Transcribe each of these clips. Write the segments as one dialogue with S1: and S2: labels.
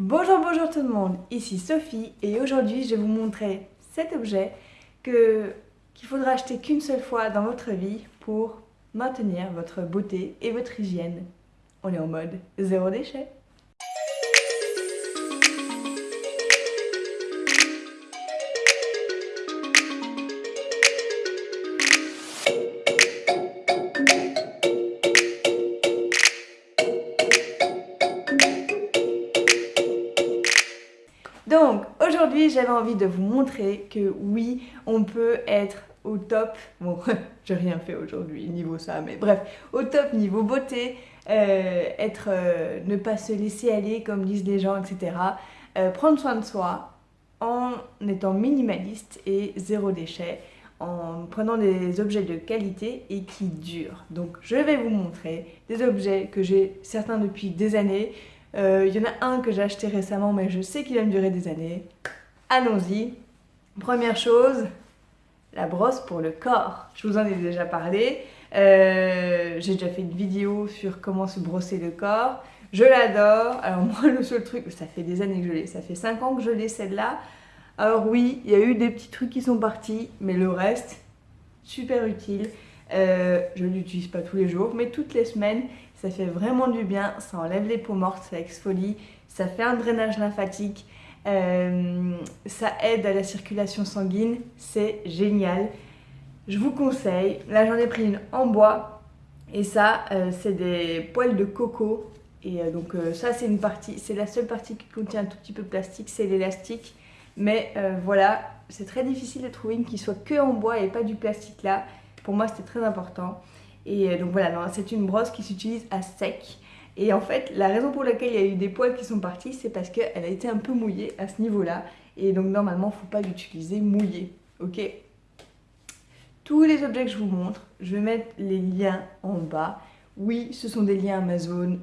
S1: Bonjour, bonjour tout le monde, ici Sophie et aujourd'hui je vais vous montrer cet objet qu'il faudra acheter qu'une seule fois dans votre vie pour maintenir votre beauté et votre hygiène. On est en mode zéro déchet. J'avais envie de vous montrer que oui on peut être au top, bon j'ai rien fait aujourd'hui niveau ça mais bref au top niveau beauté, euh, être, euh, ne pas se laisser aller comme disent les gens etc. Euh, prendre soin de soi en étant minimaliste et zéro déchet en prenant des objets de qualité et qui durent. Donc je vais vous montrer des objets que j'ai certains depuis des années il y en a un que j'ai acheté récemment, mais je sais qu'il va me durer des années. Allons-y. Première chose, la brosse pour le corps. Je vous en ai déjà parlé. Euh, j'ai déjà fait une vidéo sur comment se brosser le corps. Je l'adore. Alors moi, le seul truc, ça fait des années que je l'ai. Ça fait 5 ans que je l'ai celle-là. Alors oui, il y a eu des petits trucs qui sont partis, mais le reste, super utile. Euh, je ne l'utilise pas tous les jours, mais toutes les semaines, ça fait vraiment du bien, ça enlève les peaux mortes, ça exfolie, ça fait un drainage lymphatique, euh, ça aide à la circulation sanguine, c'est génial. Je vous conseille, là j'en ai pris une en bois, et ça euh, c'est des poils de coco, et donc ça c'est une partie, c'est la seule partie qui contient un tout petit peu de plastique, c'est l'élastique, mais voilà, c'est très difficile de trouver une qui soit que en bois et pas du plastique là, pour moi, c'était très important. Et euh, donc voilà, c'est une brosse qui s'utilise à sec. Et en fait, la raison pour laquelle il y a eu des poils qui sont partis, c'est parce qu'elle a été un peu mouillée à ce niveau-là. Et donc normalement, il ne faut pas l'utiliser mouillé. Ok? Tous les objets que je vous montre, je vais mettre les liens en bas. Oui, ce sont des liens Amazon.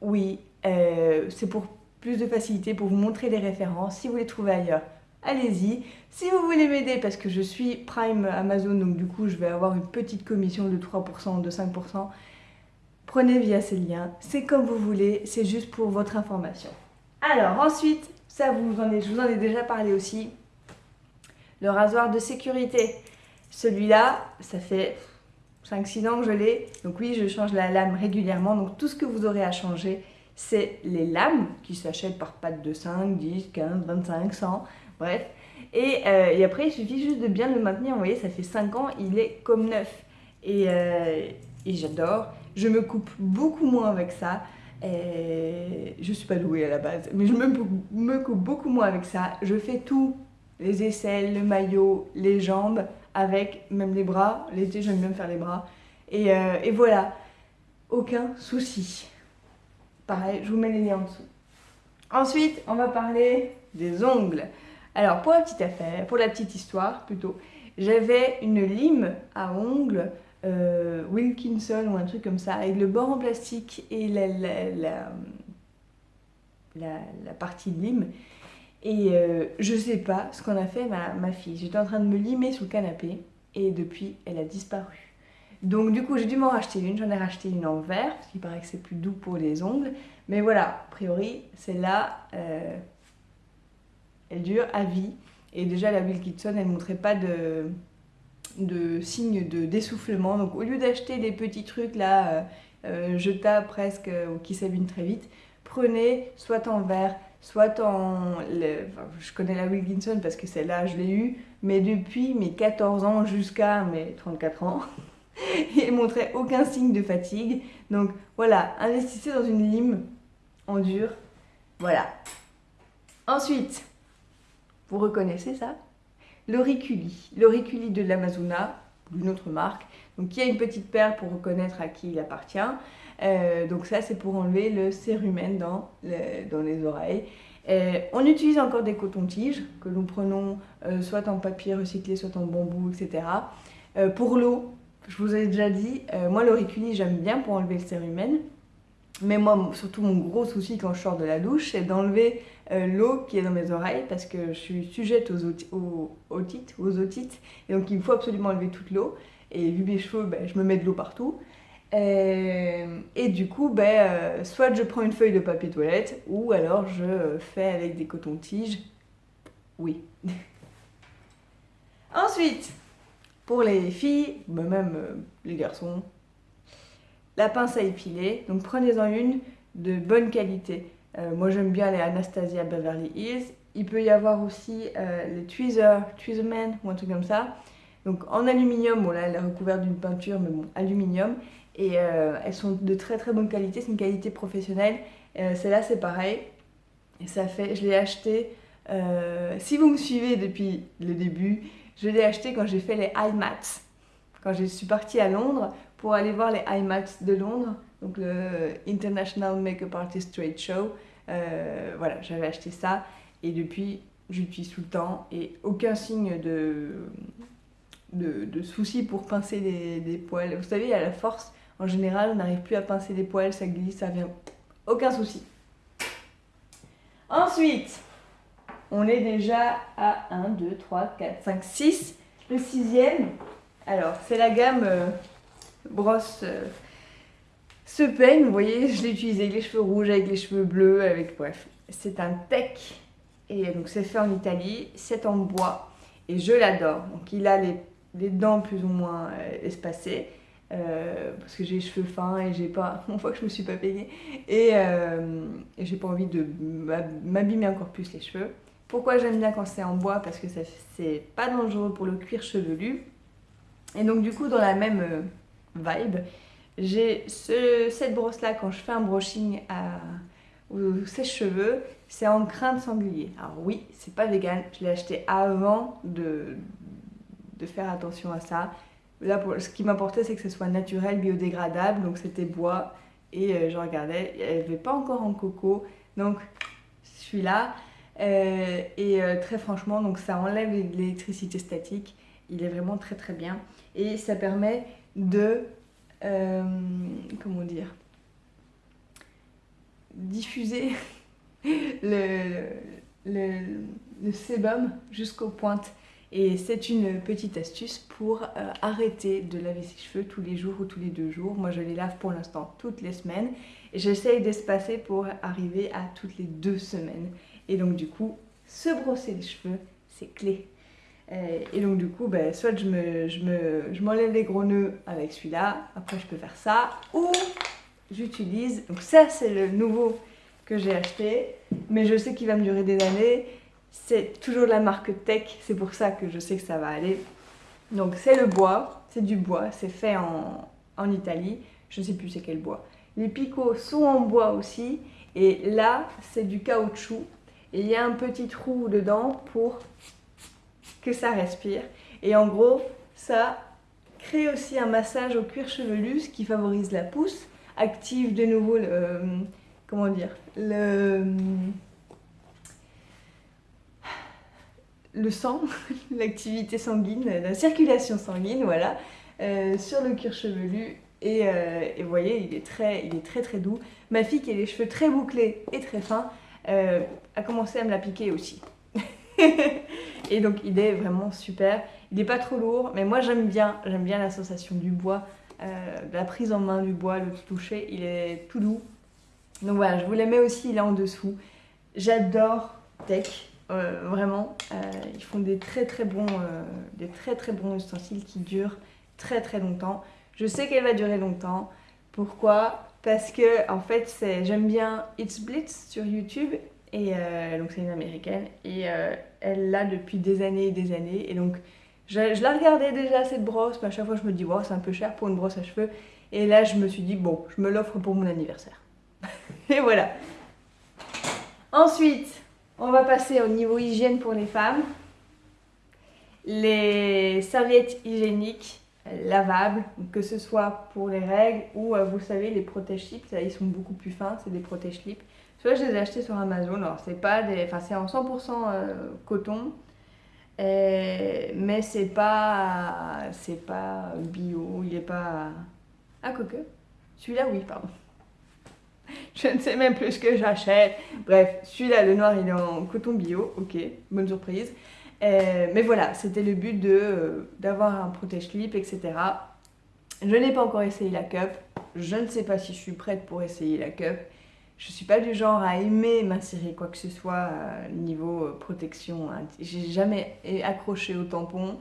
S1: Oui, euh, c'est pour plus de facilité, pour vous montrer les références. Si vous les trouvez ailleurs, allez-y. Si vous voulez m'aider, parce que je suis Prime Amazon, donc du coup je vais avoir une petite commission de 3%, de 5%, prenez via ces liens. C'est comme vous voulez, c'est juste pour votre information. Alors ensuite, ça vous en je vous en ai déjà parlé aussi, le rasoir de sécurité. Celui-là, ça fait 5-6 ans que je l'ai. Donc oui, je change la lame régulièrement. Donc tout ce que vous aurez à changer, c'est les lames qui s'achètent par pattes de 5, 10, 15, 25, 100 bref. Euh, et, après, il suffit juste de bien le maintenir. Vous voyez, ça fait 5 ans, il est comme neuf. Euh, et, j'adore. Je me coupe beaucoup moins avec ça. Et je suis pas douée à la base, mais je me, me coupe beaucoup moins avec ça. Je fais tout, les aisselles, le maillot, les jambes, avec même les bras. L'été, j'aime bien faire les bras. Et, euh, et voilà, aucun souci. Pareil, je vous mets les liens en dessous. Ensuite, on va parler des ongles. Alors, pour la petite affaire, pour la petite histoire plutôt, j'avais une lime à ongles euh, Wilkinson ou un truc comme ça, avec le bord en plastique et la, la, partie de lime. Et euh, je sais pas ce qu'on a fait ma, fille. J'étais en train de me limer sous le canapé et depuis, elle a disparu. Donc du coup, j'ai dû m'en racheter une. J'en ai racheté une en verre, parce qu'il paraît que c'est plus doux pour les ongles. Mais voilà, a priori, celle-là, euh, elle dure à vie. Et déjà, la Wilkinson, elle ne montrait pas de, de signes de dessoufflement. Donc, au lieu d'acheter des petits trucs là, euh, euh, jetables presque, ou qui s'abîment très vite, prenez soit en verre, soit en... je connais la Wilkinson parce que celle-là, je l'ai eue, mais depuis mes 14 ans jusqu'à mes 34 ans, ne montrait aucun signe de fatigue. Donc voilà, investissez dans une lime en dur. Voilà. Ensuite, vous reconnaissez ça? L'auriculi. L'auriculi de l'Amazona, d'une autre marque. Donc il y a une petite perle pour reconnaître à qui il appartient. Euh, donc ça c'est pour enlever le cérumen dans, dans les oreilles. Euh, on utilise encore des cotons-tiges que nous prenons euh, soit en papier recyclé, soit en bambou, etc. pour l'eau, je vous ai déjà dit, moi l'auriculi j'aime bien pour enlever le cérumen. Mais moi, surtout mon gros souci quand je sors de la douche, c'est d'enlever euh, l'eau qui est dans mes oreilles parce que je suis sujette aux, otites, Et donc il me faut absolument enlever toute l'eau. Et vu mes cheveux, ben, je me mets de l'eau partout. Euh, et du coup, ben, euh, soit je prends une feuille de papier toilette, ou alors je fais avec des cotons-tiges. Oui. Ensuite, pour les filles, ben, même les garçons, la pince à épiler. Donc prenez-en une de bonne qualité. Moi j'aime bien les Anastasia Beverly Hills. Il peut y avoir aussi les Tweezer, Tweezerman ou un truc comme ça. Donc en aluminium, bon là elle est recouverte d'une peinture, mais bon, aluminium. Et euh, elles sont de très très bonne qualité, c'est une qualité professionnelle. Euh, Celle-là c'est pareil. Ça fait, je l'ai acheté, euh, si vous me suivez depuis le début, je l'ai acheté quand j'ai fait les IMATs. Quand je suis partie à Londres pour aller voir les IMATs de Londres, donc le International Makeup Artist Trade Show. Euh, voilà, j'avais acheté ça et depuis j'utilise tout le temps et aucun signe de, de, soucis pour pincer des, poils. Vous savez, à la force, en général, on n'arrive plus à pincer des poils, ça glisse, ça vient. Aucun souci. Ensuite, on est déjà à 1, 2, 3, 4, 5, 6. Le sixième, alors c'est la gamme euh, brosse euh, ce peigne, vous voyez, je l'ai utilisé avec les cheveux rouges, avec les cheveux bleus, avec bref. C'est un tech et donc c'est fait en Italie, c'est en bois et je l'adore. Donc il a les les dents plus ou moins euh, espacées. Euh, parce que j'ai les cheveux fins et j'ai pas une fois que je me suis pas peignée et, euh, et j'ai pas envie de m'abîmer encore plus les cheveux pourquoi j'aime bien quand c'est en bois? Parce que c'est pas dangereux pour le cuir chevelu et donc du coup dans la même vibe j'ai ce, cette brosse là quand je fais un brushing à, aux sèche-cheveux c'est en crin de sanglier alors oui c'est pas vegan je l'ai acheté avant de, de faire attention à ça. Là, pour, ce qui m'importait, c'est que ce soit naturel, biodégradable, donc c'était bois. Et euh, je regardais, elle avait pas encore en coco, donc celui-là. Euh, et euh, très franchement, donc ça enlève l'électricité statique. Il est vraiment très très bien. Et ça permet de, comment dire, diffuser le, le, le sébum jusqu'aux pointes. Et c'est une petite astuce pour euh, arrêter de laver ses cheveux tous les jours ou tous les deux jours. Moi, je les lave pour l'instant toutes les semaines. Et j'essaye d'espacer pour arriver à toutes les deux semaines. Et donc, du coup, se brosser les cheveux, c'est clé. Euh, et donc, du coup, ben, soit je m'enlève je me, je les gros nœuds avec celui-là. Après, je peux faire ça. Ou j'utilise... Donc ça, c'est le nouveau que j'ai acheté. Mais je sais qu'il va me durer des années. C'est toujours la marque Tech, c'est pour ça que je sais que ça va aller. Donc c'est le bois, c'est du bois, c'est fait en, en, Italie, je ne sais plus c'est quel bois. Les picots sont en bois aussi, et là c'est du caoutchouc, et il y a un petit trou dedans pour que ça respire. Et en gros, ça crée aussi un massage au cuir chevelu, ce qui favorise la pousse, active de nouveau le... Euh, comment dire le le sang, l'activité sanguine, la circulation sanguine, voilà, euh, sur le cuir chevelu. Euh, et, vous voyez, il est, très, il est très très doux. Ma fille qui a les cheveux très bouclés et très fins a commencé à me la piquer aussi. et donc il est vraiment super. Il n'est pas trop lourd, mais moi j'aime bien, j'aime bien la sensation du bois, la prise en main du bois, le toucher, il est tout doux. Donc voilà, je vous les mets aussi là en dessous. J'adore Tech, euh, vraiment, euh, ils font des très très bons, euh, des très très bons ustensiles qui durent très très longtemps. Je sais qu'elle va durer longtemps. Pourquoi? Parce que en fait, j'aime bien It's Blitz sur YouTube et donc c'est une américaine et elle l'a depuis des années et des années et donc je, la regardais déjà cette brosse, mais à chaque fois je me dis wow c'est un peu cher pour une brosse à cheveux et là je me suis dit bon je me l'offre pour mon anniversaire et voilà. Ensuite on va passer au niveau hygiène pour les femmes. Les serviettes hygiéniques lavables, que ce soit pour les règles ou euh, vous savez les protège-slips, ils sont beaucoup plus fins, c'est des protège-slips. Je les ai achetés sur Amazon, alors c'est pas des, enfin c'est en 100% euh, coton, mais c'est pas, c'est pas bio, il est pas, ah coque, celui-là oui pardon. je ne sais même plus ce que j'achète. Bref, celui-là, le noir, il est en coton bio. Ok, bonne surprise. Mais voilà, c'était le but euh, d'avoir un protège-clip, etc. Je n'ai pas encore essayé la cup. je ne sais pas si je suis prête pour essayer la cup. Je suis pas du genre à aimer m'insérer quoi que ce soit niveau euh, protection. Hein. J'ai jamais accroché au tampon.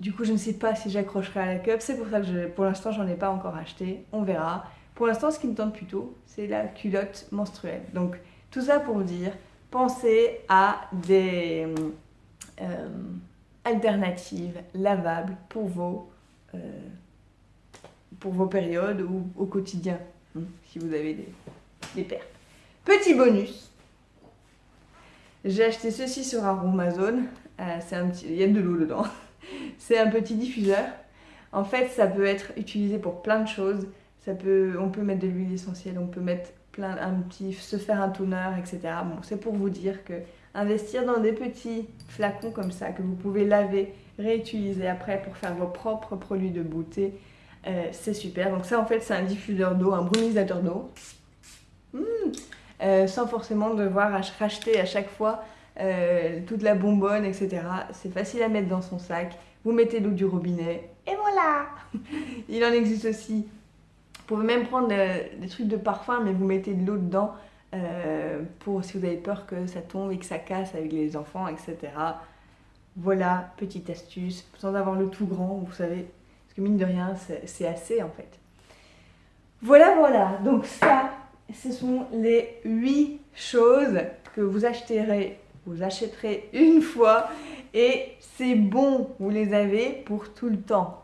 S1: Du coup, je ne sais pas si j'accrocherai à la cup. C'est pour ça que pour l'instant, j'en ai pas encore acheté. On verra. Pour l'instant, ce qui me tente plutôt, c'est la culotte menstruelle. Donc, tout ça pour dire, pensez à des euh, alternatives lavables pour vos, euh, pour vos périodes ou au quotidien, hein, si vous avez des, pertes. Petit bonus, j'ai acheté ceci sur Amazon. Euh, un petit, il y a de l'eau dedans. c'est un petit diffuseur. En fait, ça peut être utilisé pour plein de choses. On peut mettre de l'huile essentielle, on peut mettre plein, un petit, se faire un toner, etc. Bon, c'est pour vous dire que investir dans des petits flacons comme ça que vous pouvez laver, réutiliser après pour faire vos propres produits de beauté, euh, c'est super. Donc ça, en fait, c'est un diffuseur d'eau, un brumisateur d'eau. Mmh. Euh, sans forcément devoir racheter à chaque fois euh, toute la bonbonne, etc. C'est facile à mettre dans son sac. Vous mettez l'eau du robinet et voilà Il en existe aussi. Vous pouvez même prendre des trucs de parfum, mais vous mettez de l'eau dedans euh, pour si vous avez peur que ça tombe et que ça casse avec les enfants, etc. Voilà, petite astuce, sans avoir le tout grand, vous savez, parce que mine de rien, c'est assez en fait. Voilà, voilà, donc ça, ce sont les 8 choses que vous achèterez, vous achèterez une fois et c'est bon, vous les avez pour tout le temps.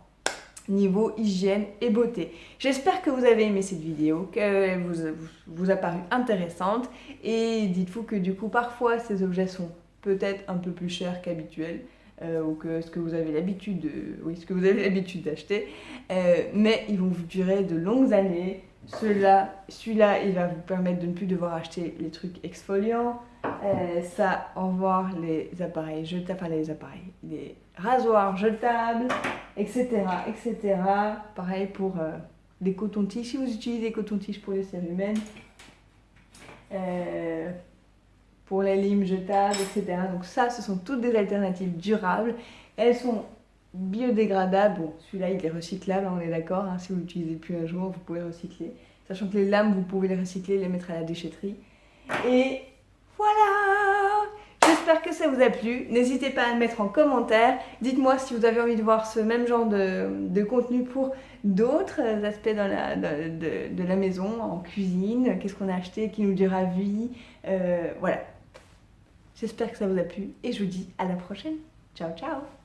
S1: Niveau hygiène et beauté. J'espère que vous avez aimé cette vidéo, qu'elle vous, vous, a paru intéressante. Et dites-vous que du coup parfois ces objets sont peut-être un peu plus chers qu'habituel euh, ou que ce que vous avez l'habitude d'acheter, euh, mais ils vont vous durer de longues années celui-là, il va vous permettre de ne plus devoir acheter les trucs exfoliants. Euh, ça, au revoir les appareils jetables, enfin les appareils, les rasoirs jetables, etc. etc. Pareil pour euh, les cotons-tiges, si vous utilisez des cotons-tiges pour les cérumen. Euh, pour les limes jetables, etc. Donc ça, ce sont toutes des alternatives durables. Elles sont biodégradable. Bon, celui-là, il est recyclable, on est d'accord. Hein, si vous l'utilisez plus un jour, vous pouvez recycler. Sachant que les lames, vous pouvez les recycler, les mettre à la déchetterie. Et voilà J'espère que ça vous a plu. N'hésitez pas à le mettre en commentaire. Dites-moi si vous avez envie de voir ce même genre de, contenu pour d'autres aspects de, la maison, en cuisine. Qu'est-ce qu'on a acheté qui nous dira vie. Euh, voilà. J'espère que ça vous a plu et je vous dis à la prochaine. Ciao, ciao